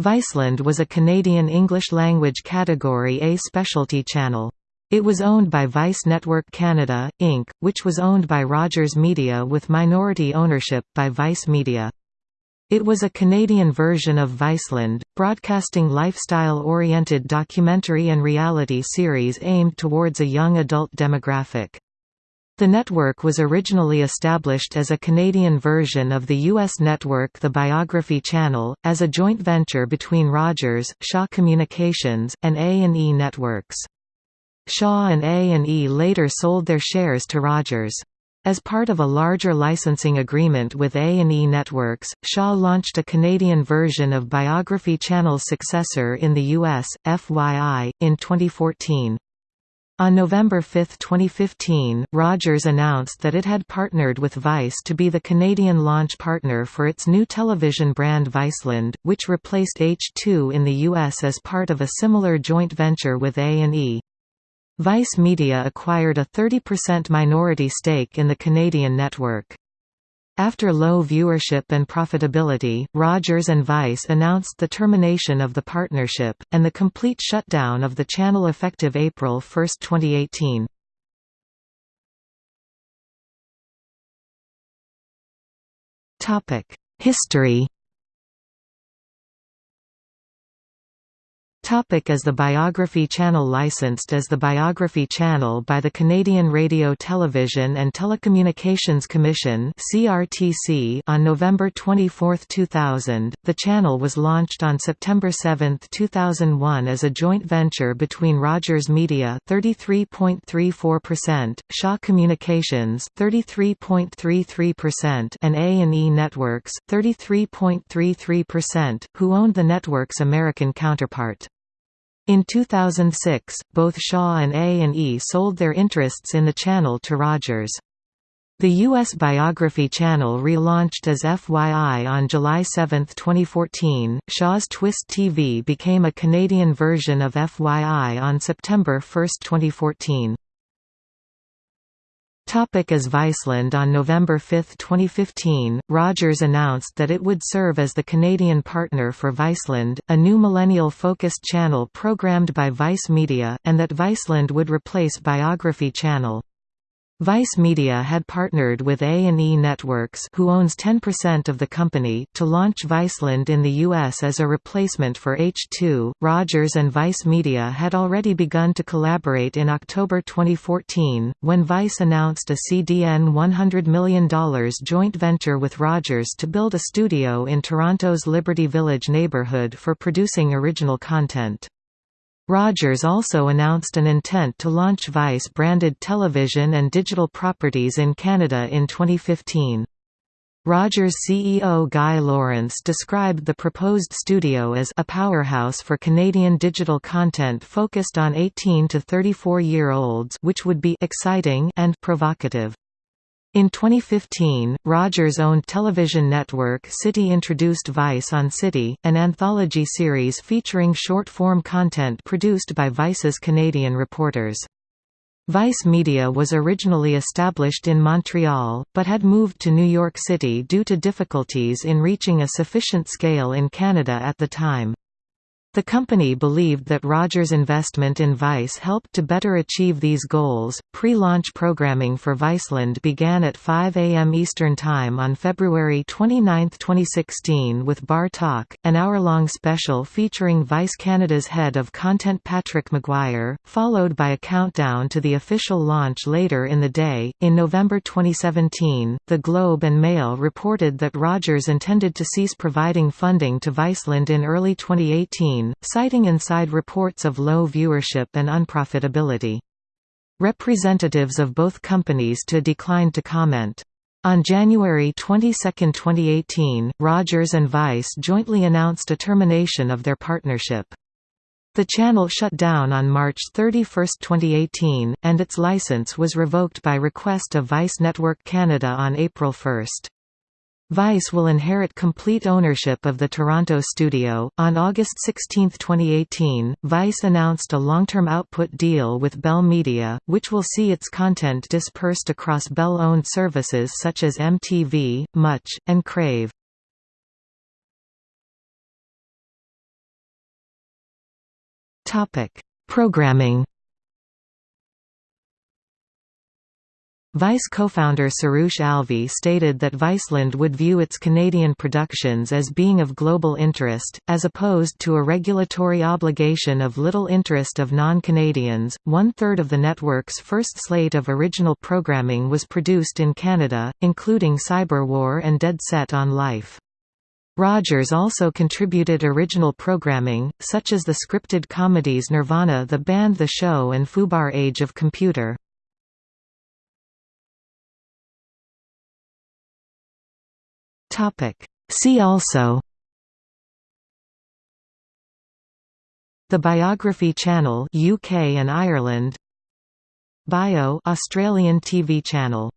Viceland was a Canadian English-language Category A specialty channel. It was owned by Vice Network Canada, Inc., which was owned by Rogers Media with minority ownership by Vice Media. It was a Canadian version of Viceland, broadcasting lifestyle-oriented documentary and reality series aimed towards a young adult demographic. The network was originally established as a Canadian version of the U.S. network The Biography Channel, as a joint venture between Rogers, Shaw Communications, and A&E Networks. Shaw and A&E later sold their shares to Rogers. As part of a larger licensing agreement with A&E Networks, Shaw launched a Canadian version of Biography Channel's successor in the US, FYI, in 2014. On November 5, 2015, Rogers announced that it had partnered with Vice to be the Canadian launch partner for its new television brand Viceland, which replaced H2 in the US as part of a similar joint venture with A&E. Vice Media acquired a 30% minority stake in the Canadian network. After low viewership and profitability, Rogers and Vice announced the termination of the partnership, and the complete shutdown of the channel effective April 1, 2018. History Topic as the Biography Channel licensed as the Biography Channel by the Canadian Radio Television and Telecommunications Commission on November 24, 2000, the channel was launched on September 7, 2001 as a joint venture between Rogers Media 33.34%, Shaw Communications 33.33% and A&E Networks 33.33%, who owned the network's American counterpart. In 2006, both Shaw and A&E sold their interests in the channel to Rogers. The U.S. Biography Channel relaunched as FYI on July 7, 2014. Shaw's Twist TV became a Canadian version of FYI on September 1, 2014. Topic as Viceland On November 5, 2015, Rogers announced that it would serve as the Canadian partner for Viceland, a new millennial-focused channel programmed by Vice Media, and that Viceland would replace Biography Channel. Vice Media had partnered with A&E Networks who owns 10% of the company to launch Viceland in the US as a replacement for H2. Rogers and Vice Media had already begun to collaborate in October 2014 when Vice announced a CDN $100 million joint venture with Rogers to build a studio in Toronto's Liberty Village neighborhood for producing original content. Rogers also announced an intent to launch Vice-branded television and digital properties in Canada in 2015. Rogers CEO Guy Laurence described the proposed studio as a powerhouse for Canadian digital content focused on 18 to 34-year-olds which would be exciting and provocative. In 2015, Rogers-owned television network City introduced Vice on City, an anthology series featuring short-form content produced by Vice's Canadian reporters. Vice Media was originally established in Montreal, but had moved to New York City due to difficulties in reaching a sufficient scale in Canada at the time. The company believed that Rogers' investment in Vice helped to better achieve these goals. Pre launch programming for Viceland began at 5 a.m. Eastern Time on February 29, 2016, with Bar Talk, an hour long special featuring Vice Canada's head of content Patrick McGuire, followed by a countdown to the official launch later in the day. In November 2017, The Globe and Mail reported that Rogers intended to cease providing funding to Viceland in early 2018 citing inside reports of low viewership and unprofitability. Representatives of both companies to declined to comment. On January 22, 2018, Rogers and Vice jointly announced a termination of their partnership. The channel shut down on March 31, 2018, and its license was revoked by request of Vice Network Canada on April 1. Vice will inherit complete ownership of the Toronto studio. On August 16, 2018, Vice announced a long term output deal with Bell Media, which will see its content dispersed across Bell owned services such as MTV, Much, and Crave. Programming Vice co-founder Suroosh Alvi stated that Viceland would view its Canadian productions as being of global interest, as opposed to a regulatory obligation of little interest of non-Canadians. One-third of the network's first slate of original programming was produced in Canada, including Cyber War and Dead Set on Life. Rogers also contributed original programming, such as the scripted comedies Nirvana the Band The Show and Fubar Age of Computer. Topic. See also The Biography Channel UK and Ireland Bio Australian TV channel